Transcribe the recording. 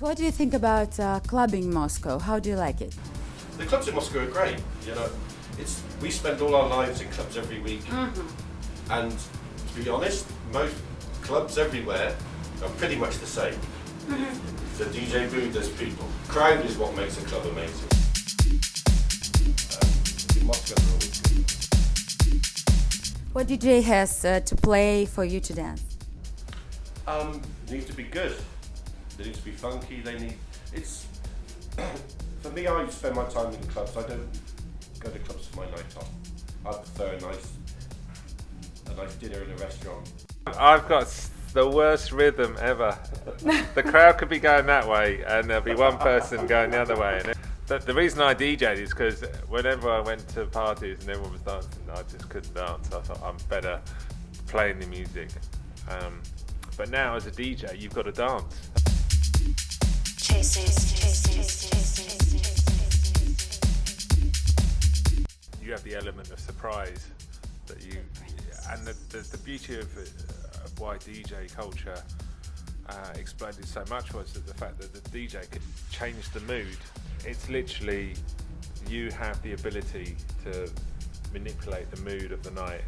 what do you think about uh, clubbing Moscow? How do you like it? The clubs in Moscow are great. You know, it's we spend all our lives in clubs every week, and to be honest, most clubs everywhere are pretty much the same. So DJ booth, there's people. Crowd is what makes a club amazing. Um, Moscow, they're always good. What DJ has uh, to play for you to dance? Um, they need to be good. They need to be funky. They need. It's for me. I spend my time in clubs. I don't go to clubs for my night off. I prefer a nice, a nice dinner in a restaurant. I've got the worst rhythm ever. the crowd could be going that way, and there'll be one person going the other way. And it, the, the reason I DJ'd is because whenever I went to parties and everyone was dancing, I just couldn't dance. I thought I'm better playing the music. Um, but now, as a DJ, you've got to dance. You have the element of surprise that you and the, the, the beauty of, of why DJ culture uh, exploded so much was that the fact that the DJ could change the mood. It's literally you have the ability to manipulate the mood of the night.